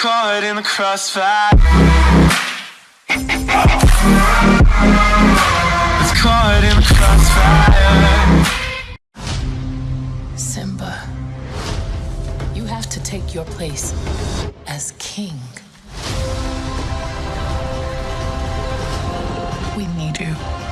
caught in the crossfire. It's caught in the crossfire. Simba, you have to take your place as king. We need you.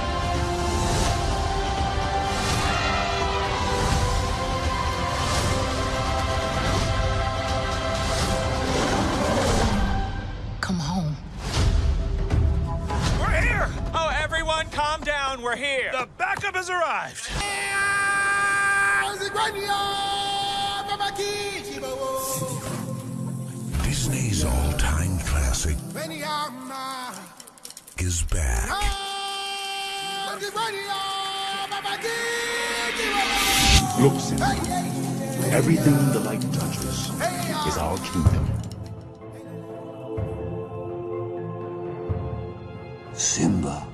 Everyone, calm down. We're here. The backup has arrived. Disney's all-time classic is back. Look, Simba. Everything the light touches is our kingdom. Simba,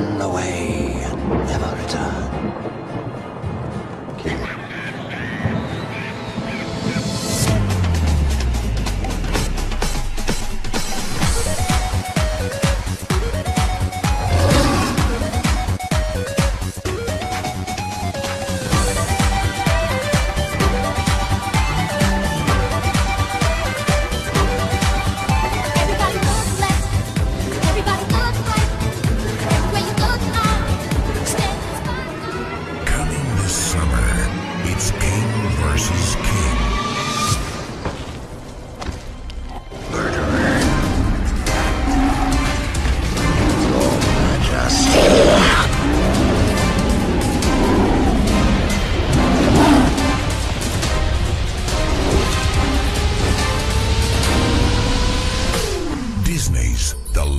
Run away and never return.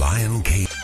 Lion King.